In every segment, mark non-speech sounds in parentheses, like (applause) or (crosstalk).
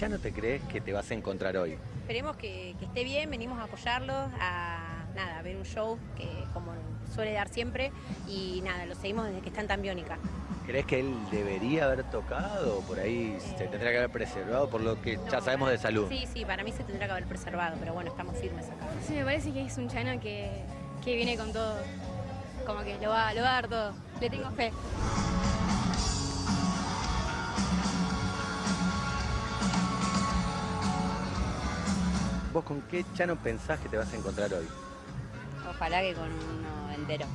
Marianita, ¿con qué Chano te crees que te vas a encontrar hoy? Esperemos que, que esté bien, venimos a apoyarlo, a nada, a ver un show que como suele dar siempre y nada, lo seguimos desde que está en Tambiónica. ¿Crees que él debería haber tocado o por ahí se tendría que haber preservado por lo que ya No, sabemos de salud? Sí, sí, para mí se tendrá que haber preservado, pero bueno, estamos firmes acá. Sí, me parece que es un Chano que, que viene con todo. Como que lo va, lo va a dar todo. Le tengo fe. ¿Vos con qué Chano pensás que te vas a encontrar hoy? Ojalá que con uno entero.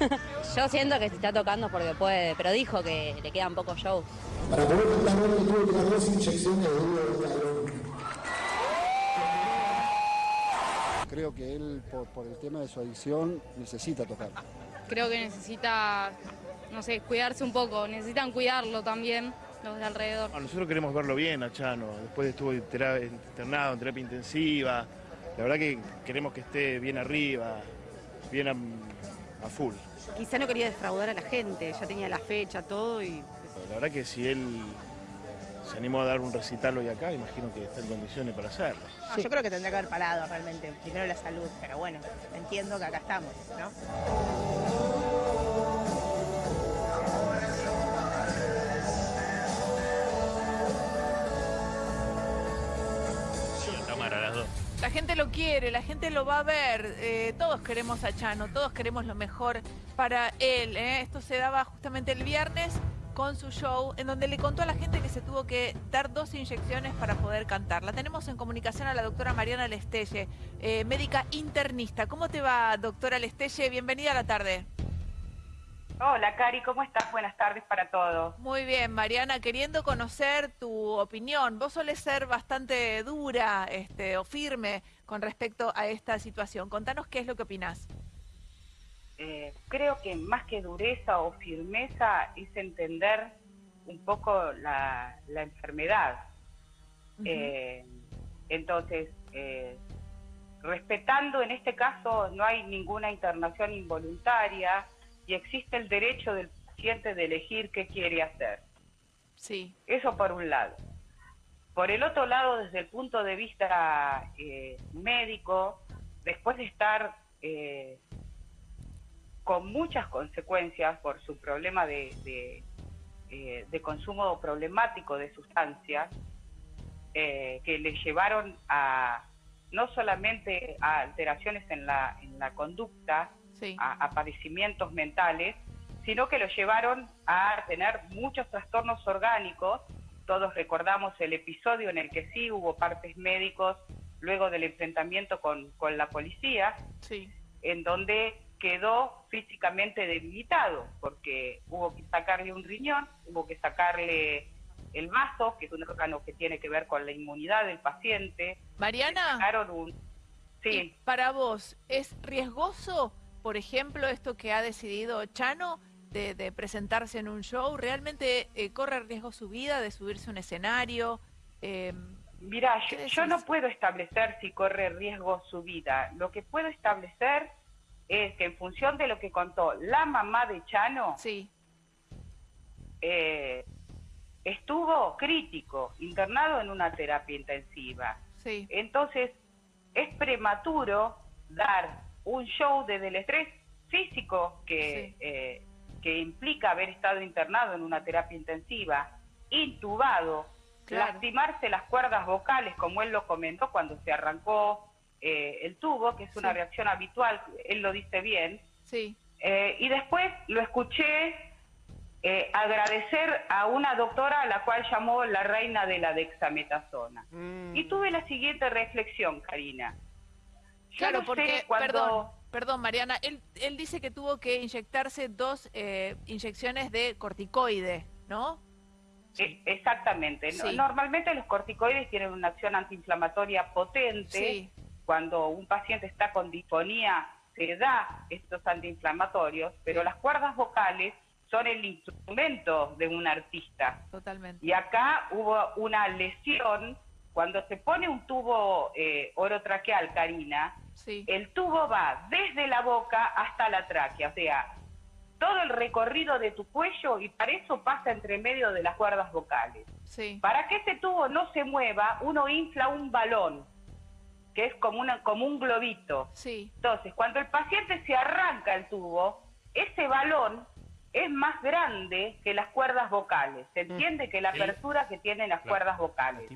(laughs) Yo siento que se está tocando porque puede, pero dijo que le quedan pocos shows. Para poder tuvo que dar dos inyecciones de Creo que él, por, por el tema de su adicción, necesita tocar. Creo que necesita, no sé, cuidarse un poco. Necesitan cuidarlo también, los de alrededor. A nosotros queremos verlo bien a Chano, después estuvo internado en terapia intensiva, la verdad que queremos que esté bien arriba, bien a, a full. Quizá no quería defraudar a la gente, ya tenía la fecha, todo y... La verdad que si él se animó a dar un recital hoy acá, imagino que está en condiciones para hacerlo. No, Yo creo que tendría que haber parado realmente. Primero la salud, pero bueno, entiendo que acá estamos, ¿no? La gente lo quiere, la gente lo va a ver. eh, todos queremos a Chano, todos queremos lo mejor para él. ¿eh? Esto se daba justamente el viernes con su show, en donde le contó a la gente que se tuvo que dar dos inyecciones para poder cantar. La tenemos en comunicación a la doctora Mariana Lestelle, eh, médica internista. ¿Cómo te va, doctora Lestelle? Bienvenida a la tarde. Hola, Cari, ¿cómo estás? Buenas tardes para todos. Muy bien, Mariana, queriendo conocer tu opinión. Vos solés ser bastante dura este, o firme con respecto a esta situación. Contanos qué es lo que opinás. Eh, creo que más que dureza o firmeza es entender un poco la, la enfermedad. Eh, entonces, eh, respetando en este caso no hay ninguna internación involuntaria y existe el derecho del paciente de elegir qué quiere hacer. Sí. Eso por un lado. Por el otro lado, desde el punto de vista eh, médico, después de estar eh, con muchas consecuencias por su problema de, de, eh, de consumo problemático de sustancias, eh, que le llevaron a no solamente a alteraciones en la, en la conducta, a, a padecimientos mentales, sino que lo llevaron a tener muchos trastornos orgánicos. Todos recordamos el episodio en el que sí hubo partes médicos luego del enfrentamiento con, con la policía, en donde quedó físicamente debilitado, porque hubo que sacarle un riñón, hubo que sacarle el vaso, que es un órgano que tiene que ver con la inmunidad del paciente. Mariana. Un... Sí. Para vos, ¿es riesgoso, por ejemplo, esto que ha decidido Chano de, de presentarse en un show? ¿Realmente eh, corre riesgo su vida de subirse a un escenario? Eh, Mira, ¿qué yo, no puedo establecer si corre riesgo su vida. Lo que puedo establecer es que en función de lo que contó la mamá de Chano, eh, estuvo crítico, internado en una terapia intensiva. Sí. Entonces, es prematuro dar un show desde el estrés físico que, eh, que implica haber estado internado en una terapia intensiva, intubado, lastimarse las cuerdas vocales, como él lo comentó cuando se arrancó eh, el tubo, que es una Sí. reacción habitual, él lo dice bien. Sí. Eh, y después lo escuché eh, agradecer a una doctora a la cual llamó la reina de la dexametasona. Y tuve la siguiente reflexión, Karina. Claro, no porque, cuando- perdón, perdón, Mariana, él, él dice que tuvo que inyectarse dos eh, inyecciones de corticoide, ¿no? E- Exactamente. Sí. Normalmente los corticoides tienen una acción antiinflamatoria potente. Sí. Cuando un paciente está con disfonía, se da estos antiinflamatorios, pero las cuerdas vocales son el instrumento de un artista. Totalmente. Y acá hubo una lesión. Cuando se pone un tubo eh, orotraqueal, Karina, Sí. el tubo va desde la boca hasta la tráquea. O sea, todo el recorrido de tu cuello y para eso pasa entre medio de las cuerdas vocales. Sí. Para que ese tubo no se mueva, uno infla un balón, que es como, una, como un globito. Sí. Entonces, cuando el paciente se arranca el tubo, ese balón es más grande que las cuerdas vocales. Se entiende que la apertura que tienen las Claro. cuerdas vocales.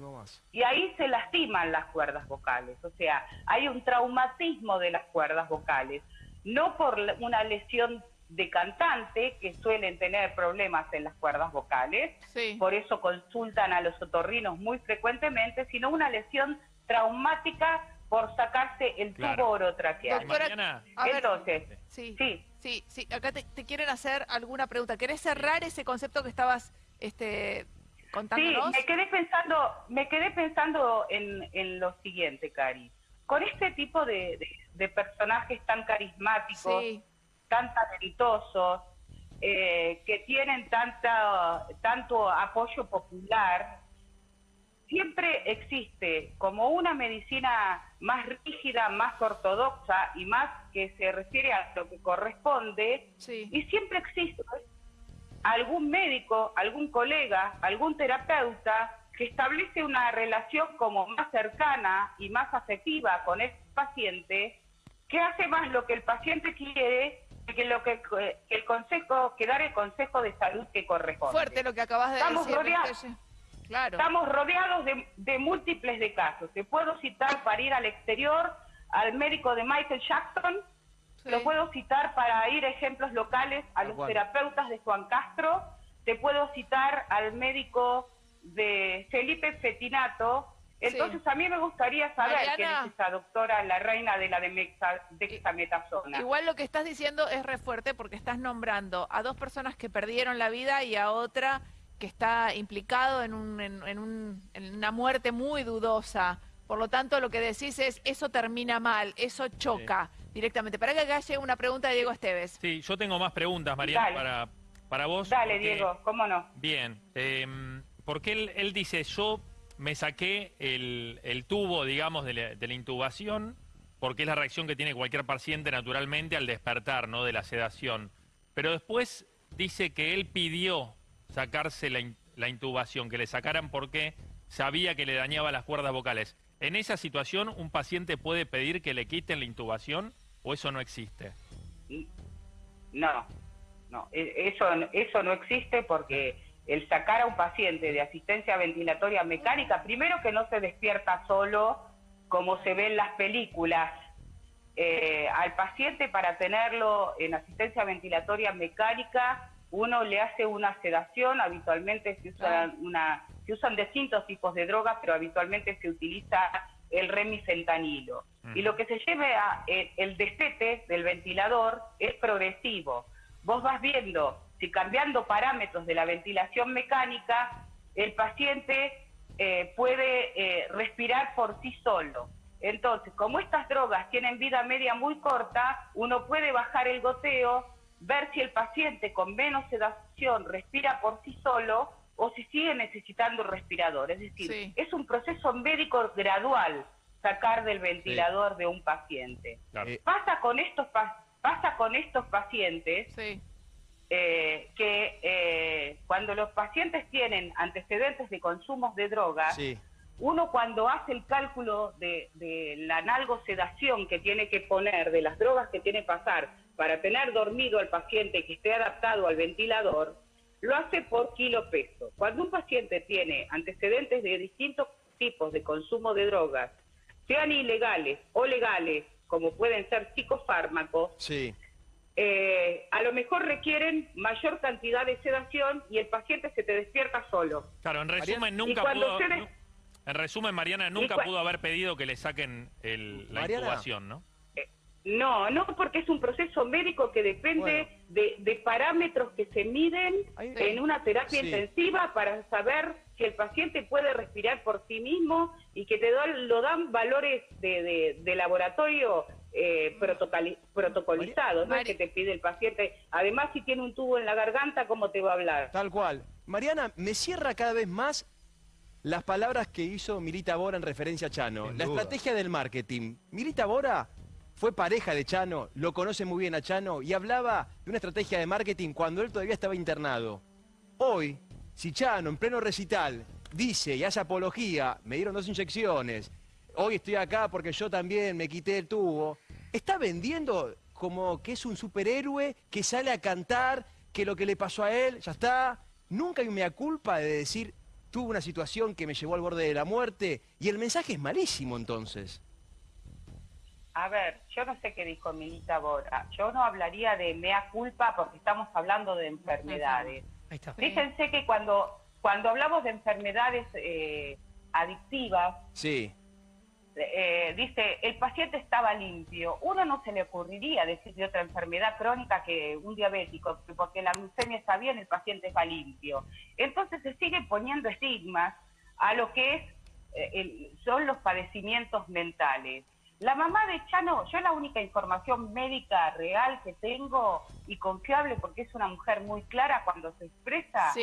Y ahí se lastiman las cuerdas vocales. O sea, hay un traumatismo de las cuerdas vocales. No por una lesión de cantante, que suelen tener problemas en las cuerdas vocales, Sí. por eso consultan a los otorrinos muy frecuentemente, sino una lesión traumática por sacarse el Claro. tubo orotraqueal. Doctora, Entonces, sí, sí, sí, sí, acá te, te quieren hacer alguna pregunta. ¿Querés cerrar ese concepto que estabas este, Sí, contándonos? me quedé pensando, me quedé pensando en, en lo siguiente, Cari. Con este tipo de, de- de personajes tan carismáticos, Sí. tan talentosos, eh, que tienen tanta, tanto apoyo popular, siempre existe como una medicina más rígida, más ortodoxa y más que se refiere a lo que corresponde, Sí. y siempre existe algún médico, algún colega, algún terapeuta que establece una relación como más cercana y más afectiva con el paciente, que hace más lo que el paciente quiere que lo que, que el consejo, que dar el consejo de salud que corresponde. Fuerte lo que acabas de Estamos decir. rodeados. Claro. Estamos rodeados de, de múltiples de casos. Te puedo citar para ir al exterior al médico de Michael Jackson, Sí. lo puedo citar para ir a ejemplos locales a los terapeutas de Juan Castro, te puedo citar al médico de Felipe Fetinato. Entonces a mí me gustaría saber quién es esa doctora, la reina de la dexametasona. Igual lo que estás diciendo es re fuerte porque estás nombrando a dos personas que perdieron la vida y a otra que está implicado en, un, en, en un- en una muerte muy dudosa. Por lo tanto, lo que decís es, eso termina mal, eso choca directamente. Para que acá llegue una pregunta de Diego Esteves. Sí, yo tengo más preguntas, Mariana, para, para vos. Dale, porque- Diego, cómo no. Bien, eh, porque él, él dice, yo me saqué el, el tubo, digamos, de la, de la intubación, porque es la reacción que tiene cualquier paciente naturalmente al despertar, ¿no? De la sedación. Pero después dice que él pidió sacarse la, la intubación, que le sacaran porque sabía que le dañaba las cuerdas vocales. ¿En esa situación un paciente puede pedir que le quiten la intubación o eso no existe? No, no, e- eso, eso no existe porque el sacar a un paciente de asistencia ventilatoria mecánica, primero que no se despierta solo como se ve en las películas, eh, al paciente para tenerlo en asistencia ventilatoria mecánica, uno le hace una sedación, habitualmente se usan, una, se usan distintos tipos de drogas, pero habitualmente se utiliza el remifentanilo. Y lo que se lleve a eh, el destete del ventilador es progresivo. Vos vas viendo si cambiando parámetros de la ventilación mecánica, el paciente eh, puede eh, respirar por sí solo. Entonces, como estas drogas tienen vida media muy corta, uno puede bajar el goteo, ver si el paciente con menos sedación respira por sí solo o si sigue necesitando respirador. Es decir, Sí. es un proceso médico gradual sacar del ventilador de un paciente. Claro. Eh, Pasa con estos pa- pasa con estos pacientes Sí, eh, que eh, cuando los pacientes tienen antecedentes de consumos de drogas, Sí. uno cuando hace el cálculo de, de la analgosedación que tiene que poner, de las drogas que tiene que pasar para tener dormido al paciente que esté adaptado al ventilador, lo hace por kilo peso. Cuando un paciente tiene antecedentes de distintos tipos de consumo de drogas, sean ilegales o legales, como pueden ser psicofármacos, Sí. eh, a lo mejor requieren mayor cantidad de sedación y el paciente se te despierta solo. Claro, en resumen, nunca pudo... se des- nu- En resumen, Mariana, nunca cua- pudo haber pedido que le saquen el- la Mariana. intubación, ¿no? No, no, porque es un proceso médico que depende de, de parámetros que se miden Ahí- en una terapia Sí. intensiva para saber si el paciente puede respirar por sí mismo y que te lo dan valores de, de- de laboratorio eh, protocoli- protocolizados, no que te pide el paciente. Además, si tiene un tubo en la garganta, ¿cómo te va a hablar? Tal cual. Mariana, me cierra cada vez más las palabras que hizo Milita Bora en referencia a Chano. Sin la duda. estrategia del marketing. Milita Bora fue pareja de Chano, lo conoce muy bien a Chano y hablaba de una estrategia de marketing cuando él todavía estaba internado. Hoy, si Chano en pleno recital dice y hace apología, me dieron dos inyecciones, hoy estoy acá porque yo también me quité el tubo, está vendiendo como que es un superhéroe que sale a cantar, que lo que le pasó a él, ya está. Nunca hay un mea culpa de decir, tuve una situación que me llevó al borde de la muerte, y el mensaje es malísimo entonces. A ver, yo no sé qué dijo Milita Bora. Yo no hablaría de mea culpa porque estamos hablando de enfermedades. Fíjense que cuando, cuando hablamos de enfermedades eh, adictivas, Sí. eh, dice, el paciente estaba limpio. Uno no se le ocurriría decir de otra enfermedad crónica que un diabético, que porque la glucemia está bien, el paciente está limpio. Entonces se sigue poniendo estigmas a lo que es, eh, el- son los padecimientos mentales. La mamá de Chano, yo la única información médica real que tengo y confiable, porque es una mujer muy clara cuando se expresa,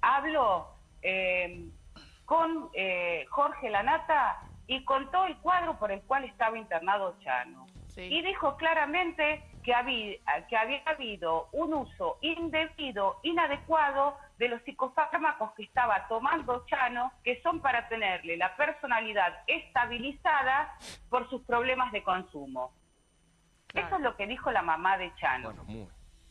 hablo eh, con eh, Jorge Lanata y contó el cuadro por el cual estaba internado Chano. Y dijo claramente que había, que había habido un uso indebido, inadecuado de los psicofármacos que estaba tomando Chano, que son para tenerle la personalidad estabilizada por sus problemas de consumo. Eso es lo que dijo la mamá de Chano.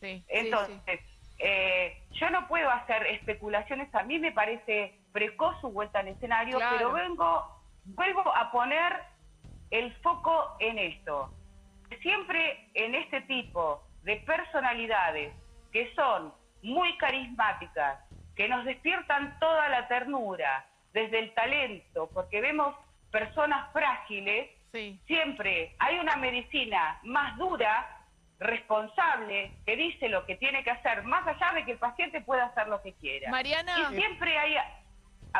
Entonces, eh, yo no puedo hacer especulaciones, a mí me parece precoz su vuelta al escenario, Claro. pero vengo, vuelvo a poner el foco en esto. Siempre en este tipo de personalidades que son muy carismáticas, que nos despiertan toda la ternura, desde el talento, porque vemos personas frágiles, siempre hay una medicina más dura, responsable, que dice lo que tiene que hacer, más allá de que el paciente pueda hacer lo que quiera. Mariana. Y siempre hay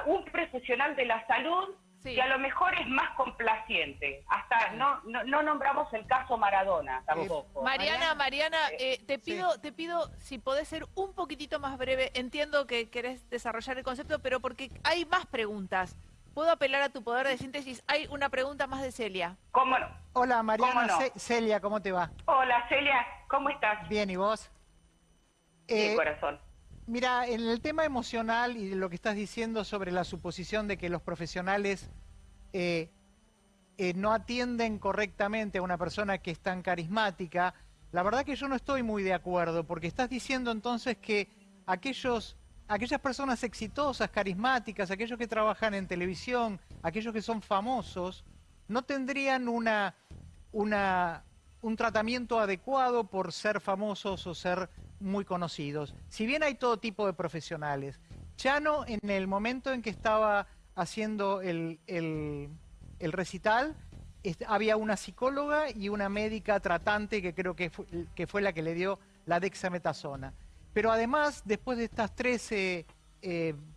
un profesional de la salud que a lo mejor es más complaciente. Hasta no, no, no nombramos el caso Maradona tampoco. Mariana, Mariana, eh, te pido, te pido si podés ser un poquitito más breve. Entiendo que querés desarrollar el concepto, pero porque hay más preguntas. Puedo apelar a tu poder de síntesis. Hay una pregunta más de Celia. ¿Cómo no? Hola Mariana, ¿Cómo no? Ce- Celia, ¿cómo te va? Hola Celia, ¿cómo estás? Bien, ¿y vos? Bien, Eh, corazón. Mira, en el tema emocional y lo que estás diciendo sobre la suposición de que los profesionales eh, eh, no atienden correctamente a una persona que es tan carismática, la verdad que yo no estoy muy de acuerdo, porque estás diciendo entonces que aquellos, aquellas personas exitosas, carismáticas, aquellos que trabajan en televisión, aquellos que son famosos, no tendrían una, una, un tratamiento adecuado por ser famosos o ser muy conocidos. Si bien hay todo tipo de profesionales, Chano en el momento en que estaba haciendo el, recital, había una psicóloga y una médica tratante que creo que fue, la que le dio la dexametasona. Pero además, después de estas tres eh,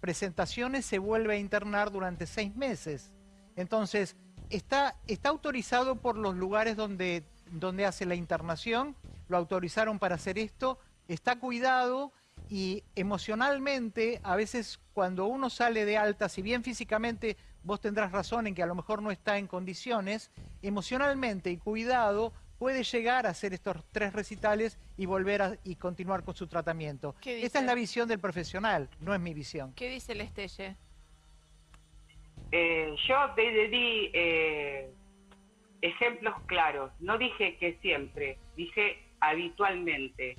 presentaciones, se vuelve a internar durante seis meses. Entonces, está autorizado por los lugares donde, donde hace la internación, lo autorizaron para hacer esto, está cuidado y emocionalmente, a veces cuando uno sale de alta, si bien físicamente vos tendrás razón en que a lo mejor no está en condiciones, emocionalmente y cuidado puede llegar a hacer estos tres recitales y volver a, y continuar con su tratamiento. ¿Qué Esta es la visión del profesional, no es mi visión. ¿Qué dice el Estelle? Eh, yo te te di eh, ejemplos claros. No dije que siempre, dije habitualmente.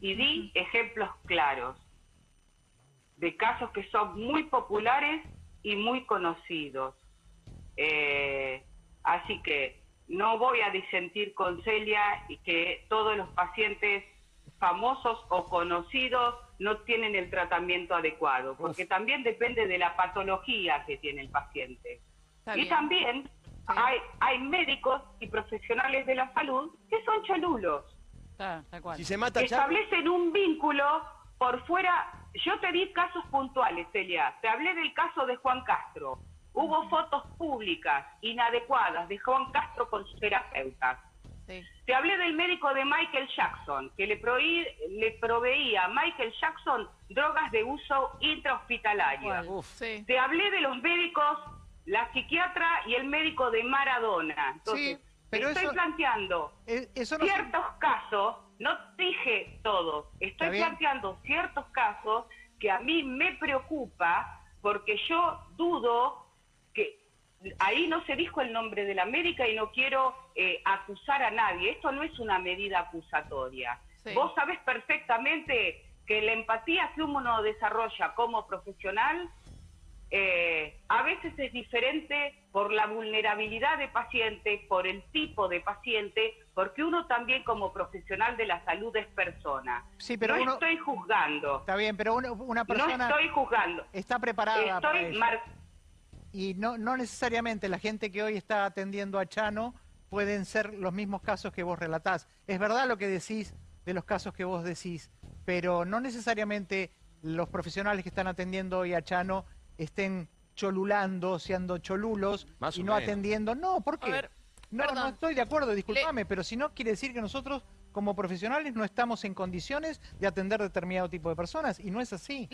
Y di ejemplos claros de casos que son muy populares y muy conocidos. Eh, así que no voy a disentir con Celia y que todos los pacientes famosos o conocidos no tienen el tratamiento adecuado, porque también depende de la patología que tiene el paciente. Está y bien. también hay, hay médicos y profesionales de la salud que son cholulos Si se mata establecen un vínculo por fuera. Yo te di casos puntuales, Celia. Te hablé del caso de Juan Castro. Hubo fotos públicas inadecuadas de Juan Castro con sus terapeutas. Te hablé del médico de Michael Jackson, que le, prohí- le proveía a Michael Jackson drogas de uso intrahospitalario. Te hablé de los médicos, la psiquiatra y el médico de Maradona. Entonces, Pero estoy eso- planteando Eh, eso no ciertos casos, no dije todos, estoy planteando ciertos casos que a mí me preocupa porque yo dudo que ahí no se dijo el nombre de la América y no quiero eh, acusar a nadie. Esto no es una medida acusatoria. Sí. Vos sabés perfectamente que la empatía que uno desarrolla como profesional eh, a veces es diferente por la vulnerabilidad de paciente, por el tipo de paciente, porque uno también como profesional de la salud es persona. Sí, pero no uno- estoy juzgando. Está bien, pero una, una No persona estoy juzgando. está preparada para Estoy eso. mar- Y no, no necesariamente la gente que hoy está atendiendo a Chano pueden ser los mismos casos que vos relatás. Es verdad lo que decís de los casos que vos decís, pero no necesariamente los profesionales que están atendiendo hoy a Chano estén cholulando, siendo cholulos Más y no menos. atendiendo. No, ¿por qué? ver, no, no estoy de acuerdo, discúlpame, pero si no quiere decir que nosotros como profesionales no estamos en condiciones de atender determinado tipo de personas y no es así.